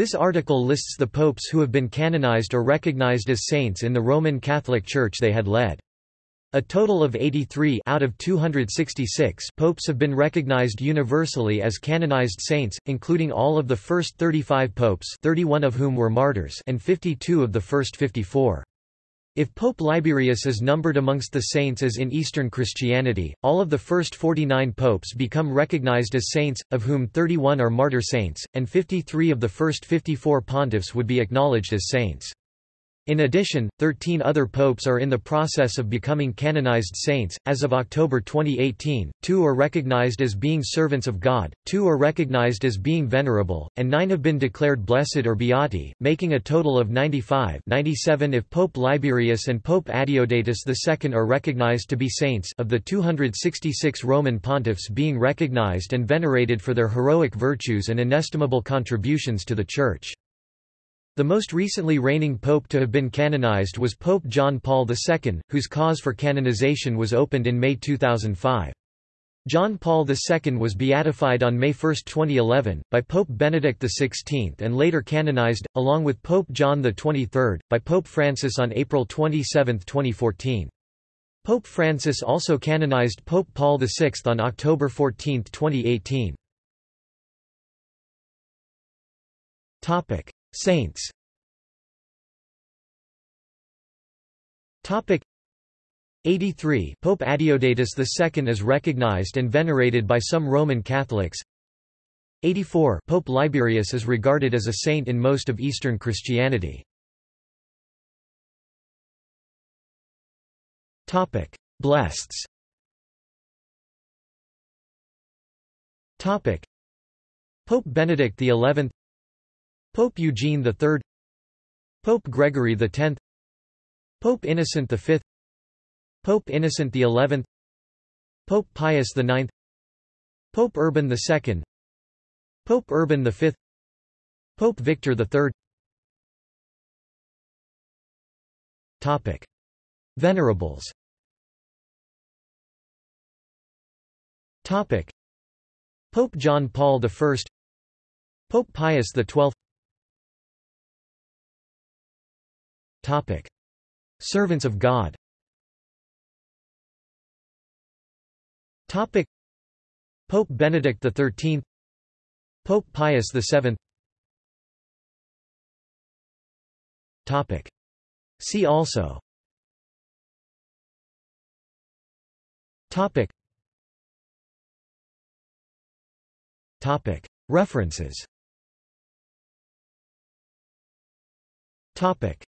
This article lists the popes who have been canonized or recognized as saints in the Roman Catholic Church they had led. A total of 83 out of 266 popes have been recognized universally as canonized saints, including all of the first 35 popes 31 of whom were martyrs and 52 of the first 54. If Pope Liberius is numbered amongst the saints as in Eastern Christianity, all of the first 49 popes become recognized as saints, of whom 31 are martyr saints, and 53 of the first 54 pontiffs would be acknowledged as saints. In addition, 13 other popes are in the process of becoming canonized saints. As of October 2018, two are recognized as being servants of God, two are recognized as being venerable, and nine have been declared blessed or beati, making a total of 95 97 if Pope Liberius and Pope Adeodatus II are recognized to be saints of the 266 Roman pontiffs being recognized and venerated for their heroic virtues and inestimable contributions to the Church. The most recently reigning pope to have been canonized was Pope John Paul II, whose cause for canonization was opened in May 2005. John Paul II was beatified on May 1, 2011, by Pope Benedict XVI and later canonized, along with Pope John XXIII, by Pope Francis on April 27, 2014. Pope Francis also canonized Pope Paul VI on October 14, 2018. Saints. Topic. 83 Pope Adeodatus II is recognized and venerated by some Roman Catholics. 84 Pope Liberius is regarded as a saint in most of Eastern Christianity. Topic. Blesseds Topic. Pope Benedict XI Pope Eugene III Pope Gregory X Pope Innocent V Pope Innocent XI Pope Pius IX Pope Urban II Pope Urban V Pope Victor III Topic. Venerables Topic. Pope John Paul I Pope Pius XII Topic. Servants of God Topic. Pope Benedict XIII Pope Pius VII Topic. See also Topic. Topic. References Topic.